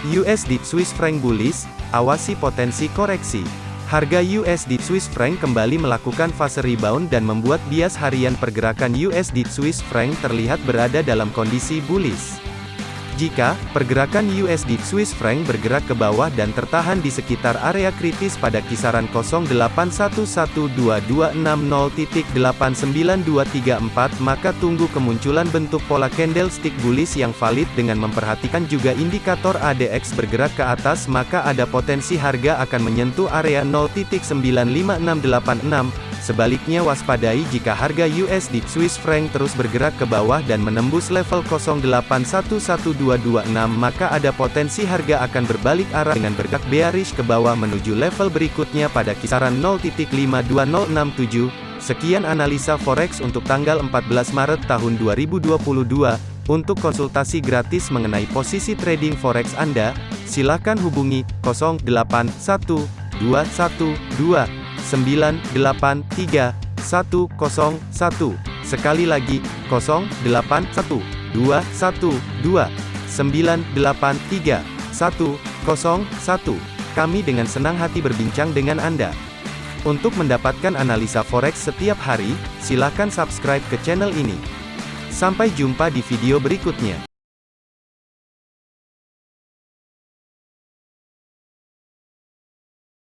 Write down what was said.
USD Swiss franc bullish, awasi potensi koreksi. Harga USD Swiss franc kembali melakukan fase rebound dan membuat bias harian pergerakan USD Swiss franc terlihat berada dalam kondisi bullish. Jika pergerakan USD Swiss franc bergerak ke bawah dan tertahan di sekitar area kritis pada kisaran 08112260.89234 maka tunggu kemunculan bentuk pola candlestick bullish yang valid dengan memperhatikan juga indikator ADX bergerak ke atas maka ada potensi harga akan menyentuh area 0.95686 Sebaliknya waspadai jika harga USD Swiss franc terus bergerak ke bawah dan menembus level 08112226 maka ada potensi harga akan berbalik arah dengan bergerak bearish ke bawah menuju level berikutnya pada kisaran 0.52067. Sekian analisa forex untuk tanggal 14 Maret tahun 2022. Untuk konsultasi gratis mengenai posisi trading forex Anda, silakan hubungi 081212 983 101. Sekali lagi, 081 212 983 101. Kami dengan senang hati berbincang dengan Anda. Untuk mendapatkan analisa forex setiap hari, silakan subscribe ke channel ini. Sampai jumpa di video berikutnya.